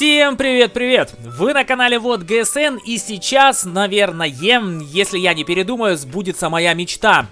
Всем привет-привет! Вы на канале Вот ГСН и сейчас, наверное, если я не передумаю, сбудется моя мечта.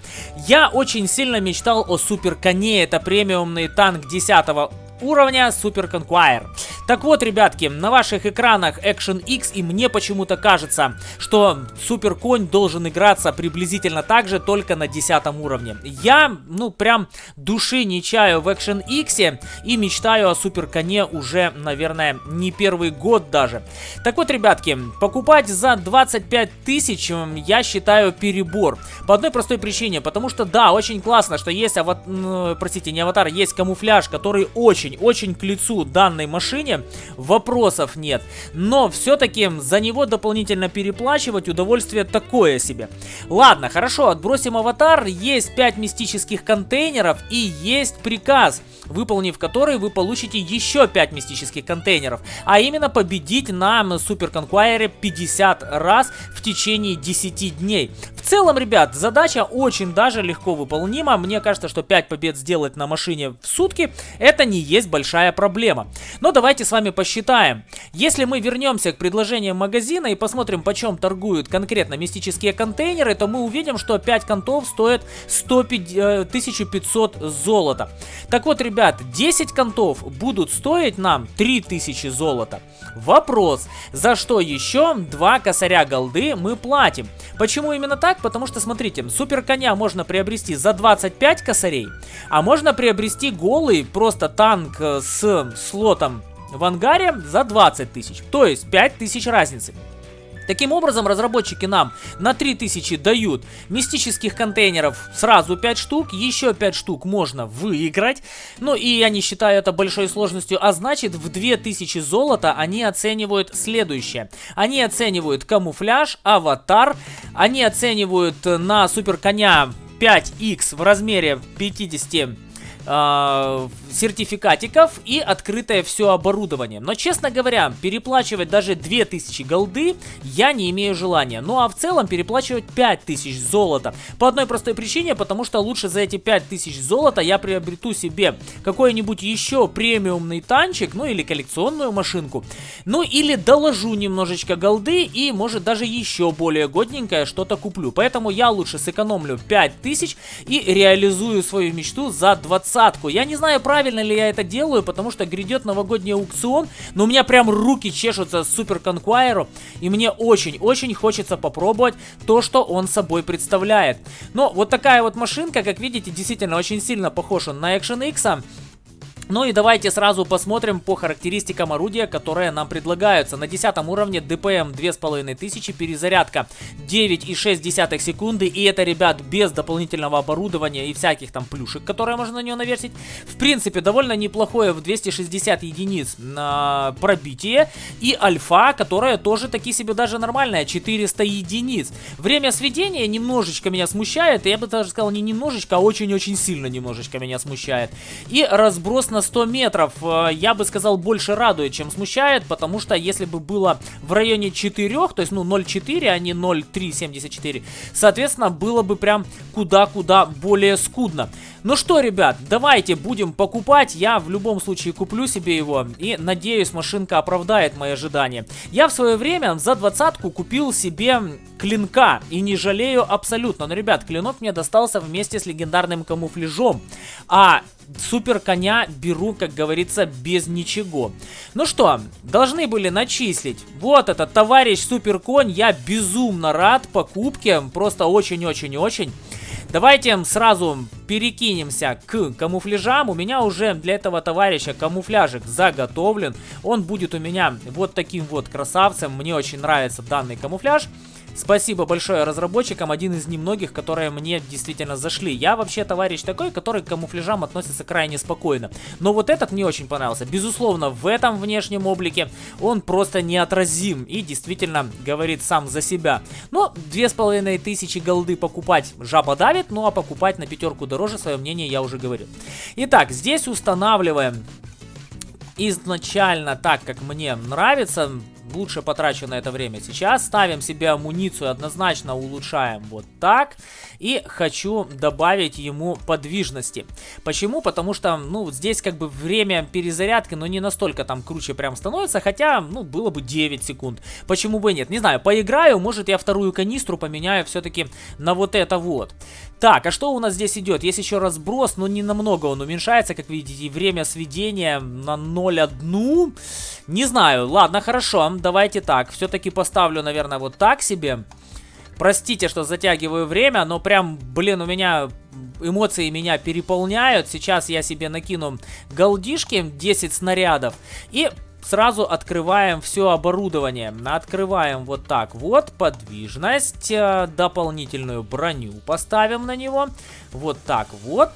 Я очень сильно мечтал о Супер Коне, это премиумный танк 10 уровня Super Conqueror. Так вот, ребятки, на ваших экранах Action X, и мне почему-то кажется, что Супер Конь должен играться приблизительно так же, только на 10 уровне. Я, ну, прям души не чаю в Action X и мечтаю о Супер Коне уже, наверное, не первый год даже. Так вот, ребятки, покупать за 25 тысяч я считаю перебор. По одной простой причине, потому что, да, очень классно, что есть, ават... простите, не аватар, есть камуфляж, который очень-очень к лицу данной машине, вопросов нет. Но все-таки за него дополнительно переплачивать удовольствие такое себе. Ладно, хорошо, отбросим аватар. Есть 5 мистических контейнеров и есть приказ, выполнив который вы получите еще 5 мистических контейнеров. А именно победить на Супер Конквайре 50 раз в течение 10 дней. Целом, ребят, задача очень даже легко выполнима. Мне кажется, что 5 побед сделать на машине в сутки это не есть большая проблема. Но давайте с вами посчитаем. Если мы вернемся к предложениям магазина и посмотрим, почем торгуют конкретно мистические контейнеры, то мы увидим, что 5 контов стоят 150, 1500 э, золота. Так вот, ребят, 10 контов будут стоить нам 3000 золота. Вопрос, за что еще 2 косаря голды мы платим? Почему именно так? Потому что, смотрите, супер коня можно приобрести за 25 косарей, а можно приобрести голый просто танк э, с слотом в ангаре за 20 тысяч. То есть 5 тысяч разницы. Таким образом, разработчики нам на 3000 дают мистических контейнеров сразу 5 штук, еще 5 штук можно выиграть. Ну и я не считаю это большой сложностью, а значит в 2000 золота они оценивают следующее. Они оценивают камуфляж, аватар, они оценивают на супер коня 5х в размере 50 э, сертификатиков и открытое все оборудование. Но, честно говоря, переплачивать даже 2000 голды я не имею желания. Ну а в целом переплачивать 5000 золота. По одной простой причине, потому что лучше за эти 5000 золота я приобрету себе какой-нибудь еще премиумный танчик, ну или коллекционную машинку. Ну или доложу немножечко голды и может даже еще более годненькое что-то куплю. Поэтому я лучше сэкономлю 5000 и реализую свою мечту за 20. Я не знаю, правильно правильно ли я это делаю, потому что грядет новогодний аукцион, но у меня прям руки чешутся Супер Конквайру, и мне очень-очень хочется попробовать то, что он собой представляет. Но вот такая вот машинка, как видите, действительно очень сильно похожа на Action X, ну и давайте сразу посмотрим по характеристикам орудия, которые нам предлагаются. На 10 уровне ДПМ 2500, перезарядка 9,6 секунды. И это, ребят, без дополнительного оборудования и всяких там плюшек, которые можно на нее навесить. В принципе, довольно неплохое в 260 единиц на пробитие. И альфа, которая тоже таки себе даже нормальная, 400 единиц. Время сведения немножечко меня смущает. Я бы даже сказал не немножечко, а очень-очень сильно немножечко меня смущает. И разброс на на 100 метров, э, я бы сказал, больше радует, чем смущает, потому что если бы было в районе 4, то есть, ну, 0,4, а не 0,374, соответственно, было бы прям куда-куда более скудно. Ну что, ребят, давайте будем покупать. Я в любом случае куплю себе его. И надеюсь, машинка оправдает мои ожидания. Я в свое время за двадцатку купил себе клинка. И не жалею абсолютно. Но, ребят, клинок мне достался вместе с легендарным камуфляжом. А супер коня беру, как говорится, без ничего. Ну что, должны были начислить. Вот этот товарищ супер конь. Я безумно рад покупке. Просто очень-очень-очень. Давайте сразу перекинемся к камуфляжам. У меня уже для этого товарища камуфляжик заготовлен. Он будет у меня вот таким вот красавцем. Мне очень нравится данный камуфляж. Спасибо большое разработчикам, один из немногих, которые мне действительно зашли. Я вообще товарищ такой, который к камуфляжам относится крайне спокойно. Но вот этот мне очень понравился. Безусловно, в этом внешнем облике он просто неотразим и действительно говорит сам за себя. Но две с половиной тысячи голды покупать жаба давит, ну а покупать на пятерку дороже, свое мнение я уже говорил. Итак, здесь устанавливаем изначально так, как мне нравится лучше потрачу на это время сейчас. Ставим себе амуницию, однозначно улучшаем вот так. И хочу добавить ему подвижности. Почему? Потому что, ну, здесь как бы время перезарядки, но не настолько там круче прям становится, хотя, ну, было бы 9 секунд. Почему бы нет? Не знаю, поиграю, может я вторую канистру поменяю все-таки на вот это вот. Так, а что у нас здесь идет? Есть еще разброс, но не намного он уменьшается, как видите, время сведения на 0,1. Не знаю, ладно, хорошо, давайте так. Все-таки поставлю, наверное, вот так себе. Простите, что затягиваю время, но прям, блин, у меня эмоции меня переполняют. Сейчас я себе накину голдишки, 10 снарядов. И сразу открываем все оборудование. Открываем вот так вот подвижность, э, дополнительную броню поставим на него. Вот так вот.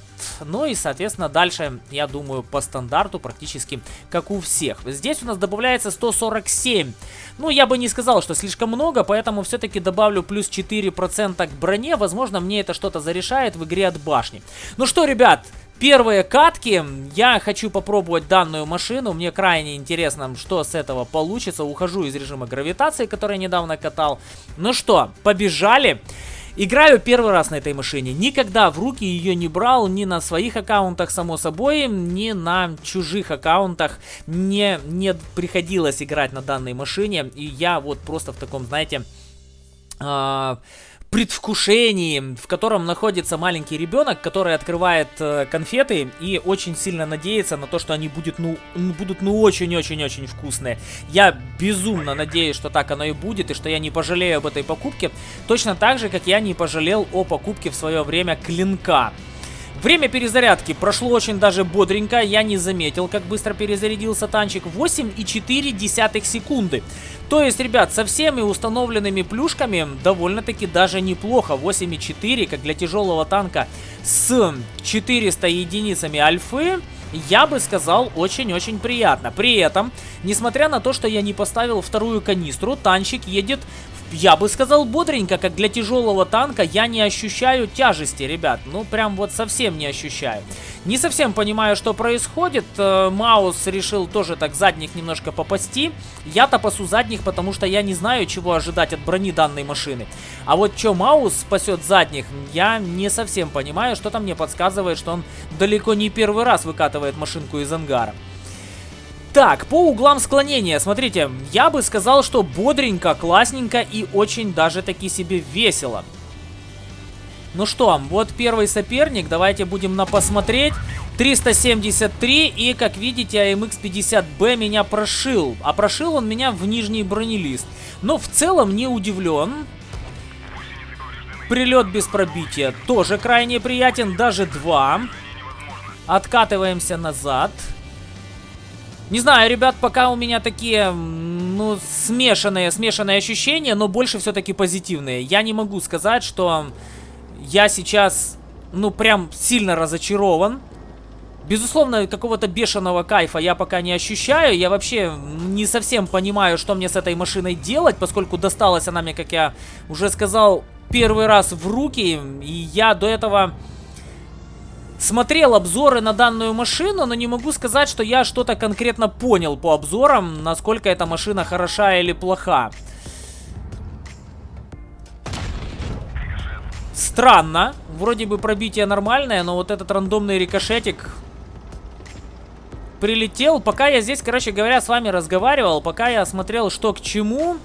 Ну и, соответственно, дальше, я думаю, по стандарту практически как у всех. Здесь у нас добавляется 147. Ну, я бы не сказал, что слишком много, поэтому все-таки добавлю плюс 4% к броне. Возможно, мне это что-то зарешает в игре от башни. Ну что, ребят, первые катки. Я хочу попробовать данную машину. Мне крайне интересно, что с этого получится. Ухожу из режима гравитации, который я недавно катал. Ну что, побежали. Играю первый раз на этой машине. Никогда в руки ее не брал ни на своих аккаунтах, само собой, ни на чужих аккаунтах. Мне не приходилось играть на данной машине. И я вот просто в таком, знаете... Э предвкушении, в котором находится маленький ребенок, который открывает э, конфеты и очень сильно надеется на то, что они будут, ну, будут ну очень-очень-очень вкусные. Я безумно надеюсь, что так оно и будет, и что я не пожалею об этой покупке, точно так же, как я не пожалел о покупке в свое время клинка. Время перезарядки прошло очень даже бодренько, я не заметил, как быстро перезарядился танчик. 8,4 секунды. То есть, ребят, со всеми установленными плюшками довольно-таки даже неплохо. 8,4, как для тяжелого танка с 400 единицами альфы. Я бы сказал, очень-очень приятно. При этом, несмотря на то, что я не поставил вторую канистру, танчик едет я бы сказал бодренько, как для тяжелого танка, я не ощущаю тяжести, ребят. Ну, прям вот совсем не ощущаю. Не совсем понимаю, что происходит. Э, Маус решил тоже так задних немножко попасти. Я-то пасу задних, потому что я не знаю, чего ожидать от брони данной машины. А вот что Маус спасет задних, я не совсем понимаю. Что-то мне подсказывает, что он далеко не первый раз выкатывает машинку из ангара. Так, по углам склонения, смотрите, я бы сказал, что бодренько, классненько и очень даже таки себе весело. Ну что, вот первый соперник, давайте будем на посмотреть. 373, и, как видите, AMX-50B меня прошил. А прошил он меня в нижний бронелист. Но в целом не удивлен. Прилет без пробития тоже крайне приятен, даже два. Откатываемся назад. Не знаю, ребят, пока у меня такие, ну, смешанные, смешанные ощущения, но больше все-таки позитивные. Я не могу сказать, что я сейчас, ну, прям сильно разочарован. Безусловно, какого-то бешеного кайфа я пока не ощущаю. Я вообще не совсем понимаю, что мне с этой машиной делать, поскольку досталась она мне, как я уже сказал, первый раз в руки. И я до этого смотрел обзоры на данную машину, но не могу сказать, что я что-то конкретно понял по обзорам, насколько эта машина хороша или плоха. Странно. Вроде бы пробитие нормальное, но вот этот рандомный рикошетик прилетел. Пока я здесь, короче говоря, с вами разговаривал, пока я смотрел, что к чему...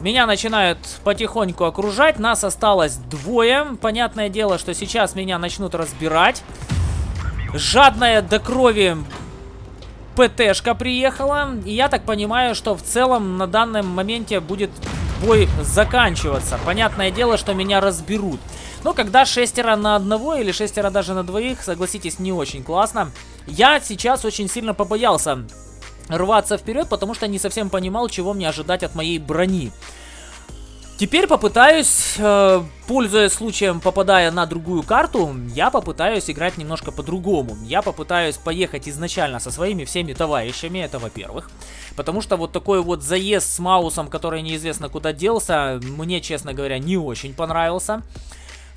Меня начинают потихоньку окружать. Нас осталось двое. Понятное дело, что сейчас меня начнут разбирать. Жадная до крови ПТшка приехала. И я так понимаю, что в целом на данном моменте будет бой заканчиваться. Понятное дело, что меня разберут. Но когда шестеро на одного или шестеро даже на двоих, согласитесь, не очень классно. Я сейчас очень сильно побоялся рваться вперед, потому что не совсем понимал, чего мне ожидать от моей брони. Теперь попытаюсь, э, пользуясь случаем, попадая на другую карту, я попытаюсь играть немножко по-другому. Я попытаюсь поехать изначально со своими всеми товарищами, это во-первых. Потому что вот такой вот заезд с Маусом, который неизвестно куда делся, мне, честно говоря, не очень понравился.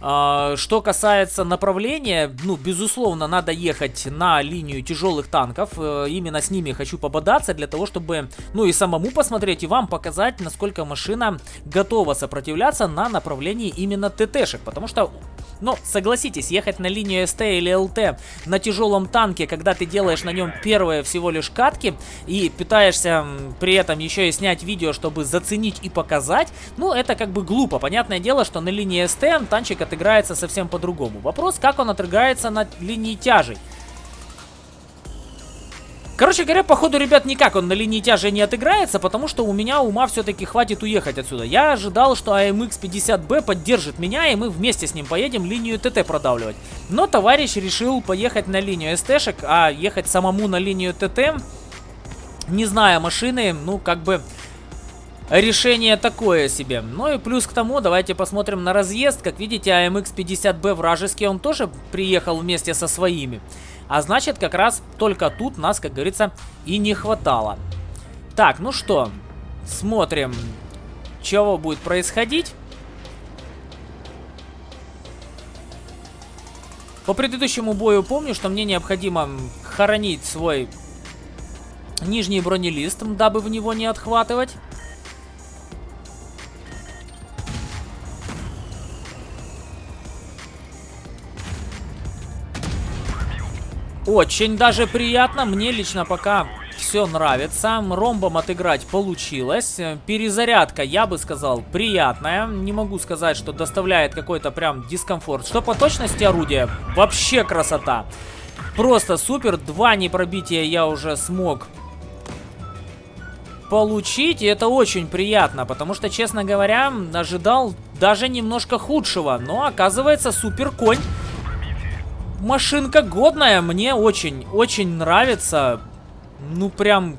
А, что касается направления, ну, безусловно, надо ехать на линию тяжелых танков. Э, именно с ними хочу пободаться для того, чтобы, ну, и самому посмотреть, и вам показать, насколько машина готова сопротивляться на направлении именно ТТшек. Потому что но согласитесь, ехать на линию СТ или ЛТ на тяжелом танке, когда ты делаешь на нем первые всего лишь катки и пытаешься при этом еще и снять видео, чтобы заценить и показать, ну это как бы глупо. Понятное дело, что на линии СТ танчик отыграется совсем по-другому. Вопрос, как он отыграется на линии тяжей. Короче говоря, походу, ребят, никак он на линии тяжи не отыграется, потому что у меня ума все-таки хватит уехать отсюда. Я ожидал, что AMX 50B поддержит меня, и мы вместе с ним поедем линию ТТ продавливать. Но товарищ решил поехать на линию СТшек, а ехать самому на линию ТТ, не зная машины, ну, как бы... Решение такое себе. Ну и плюс к тому, давайте посмотрим на разъезд. Как видите, AMX 50B вражеский, он тоже приехал вместе со своими. А значит, как раз только тут нас, как говорится, и не хватало. Так, ну что, смотрим, чего будет происходить. По предыдущему бою помню, что мне необходимо хоронить свой нижний бронелист, дабы в него не отхватывать. Очень даже приятно. Мне лично пока все нравится. Ромбом отыграть получилось. Перезарядка, я бы сказал, приятная. Не могу сказать, что доставляет какой-то прям дискомфорт. Что по точности орудия, вообще красота. Просто супер. Два непробития я уже смог получить. И это очень приятно, потому что, честно говоря, ожидал даже немножко худшего. Но оказывается, супер конь машинка годная, мне очень, очень нравится. Ну, прям...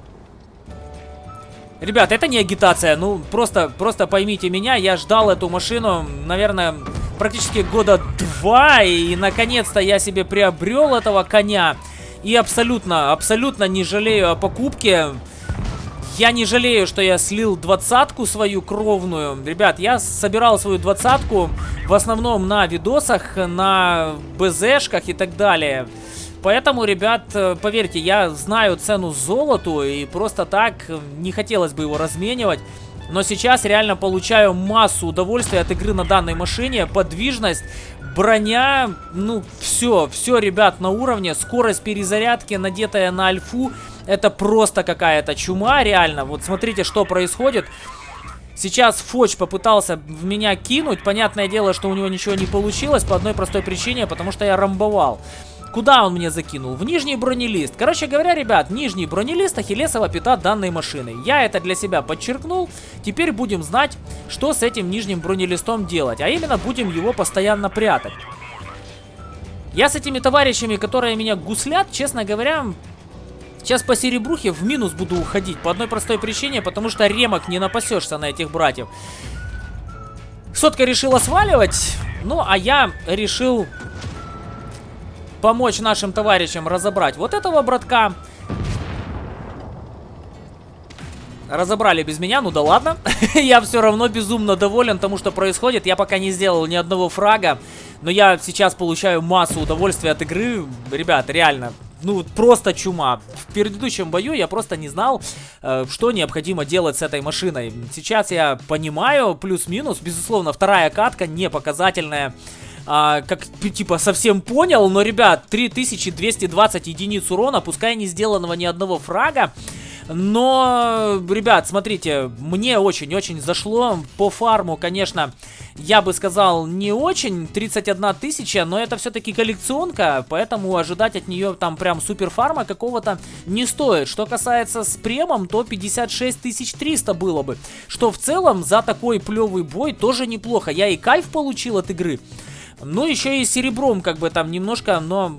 Ребят, это не агитация, ну, просто, просто поймите меня, я ждал эту машину, наверное, практически года два, и, наконец-то я себе приобрел этого коня. И абсолютно, абсолютно не жалею о покупке. Я не жалею, что я слил двадцатку свою кровную. Ребят, я собирал свою двадцатку в основном на видосах, на БЗшках и так далее. Поэтому, ребят, поверьте, я знаю цену золоту и просто так не хотелось бы его разменивать. Но сейчас реально получаю массу удовольствия от игры на данной машине. Подвижность, броня, ну все, все, ребят, на уровне. Скорость перезарядки, надетая на альфу. Это просто какая-то чума, реально. Вот смотрите, что происходит. Сейчас Фоч попытался в меня кинуть. Понятное дело, что у него ничего не получилось по одной простой причине, потому что я рамбовал. Куда он мне закинул? В нижний бронелист. Короче говоря, ребят, нижний бронелист Ахиллесова пята данной машины. Я это для себя подчеркнул. Теперь будем знать, что с этим нижним бронелистом делать. А именно, будем его постоянно прятать. Я с этими товарищами, которые меня гуслят, честно говоря, Сейчас по серебрухе в минус буду уходить. По одной простой причине, потому что ремок не напасешься на этих братьев. Сотка решила сваливать. Ну, а я решил помочь нашим товарищам разобрать вот этого братка. Разобрали без меня, ну да ладно. я все равно безумно доволен тому, что происходит. Я пока не сделал ни одного фрага. Но я сейчас получаю массу удовольствия от игры. Ребят, реально, ну, просто чума. В предыдущем бою я просто не знал, э, что необходимо делать с этой машиной. Сейчас я понимаю, плюс-минус, безусловно, вторая катка не показательная. А, как, типа, совсем понял, но, ребят, 3220 единиц урона, пускай не сделанного ни одного фрага, но, ребят, смотрите, мне очень-очень зашло. По фарму, конечно, я бы сказал, не очень. 31 тысяча, но это все-таки коллекционка, поэтому ожидать от нее там прям супер фарма какого-то не стоит. Что касается с премом, то 56 300 было бы. Что в целом за такой плевый бой тоже неплохо. Я и кайф получил от игры. Ну, еще и серебром как бы там немножко, но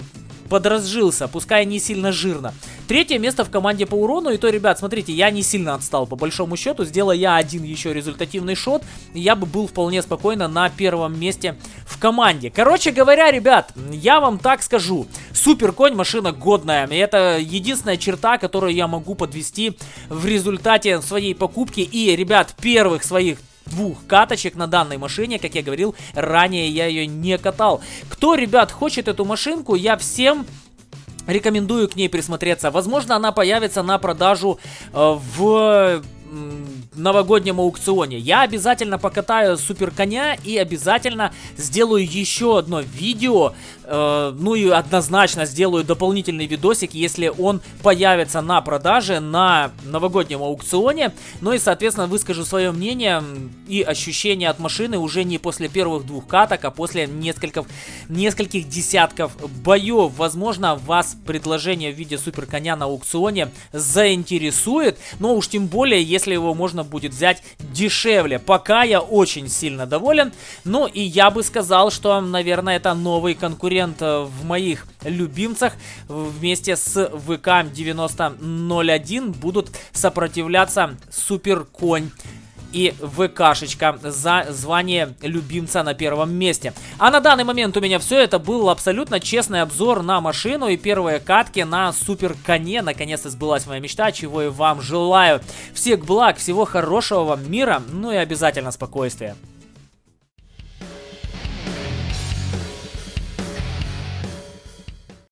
подразжился, пускай не сильно жирно. Третье место в команде по урону, и то, ребят, смотрите, я не сильно отстал по большому счету, сделал я один еще результативный шот, я бы был вполне спокойно на первом месте в команде. Короче говоря, ребят, я вам так скажу, супер конь, машина годная, и это единственная черта, которую я могу подвести в результате своей покупки, и, ребят, первых своих двух каточек на данной машине. Как я говорил, ранее я ее не катал. Кто, ребят, хочет эту машинку, я всем рекомендую к ней присмотреться. Возможно, она появится на продажу э, в новогоднем аукционе. Я обязательно покатаю супер коня и обязательно сделаю еще одно видео, э, ну и однозначно сделаю дополнительный видосик, если он появится на продаже на новогоднем аукционе. Ну и, соответственно, выскажу свое мнение и ощущения от машины уже не после первых двух каток, а после нескольких, нескольких десятков боев. Возможно, вас предложение в виде супер коня на аукционе заинтересует, но уж тем более, если его можно будет взять дешевле. Пока я очень сильно доволен. Ну и я бы сказал, что, наверное, это новый конкурент э, в моих любимцах. Вместе с ВК 9001 будут сопротивляться Супер Конь и ВКшечка за звание любимца на первом месте. А на данный момент у меня все. Это был абсолютно честный обзор на машину и первые катки на супер коне. Наконец-то сбылась моя мечта, чего и вам желаю. Всех благ, всего хорошего вам мира, ну и обязательно спокойствия.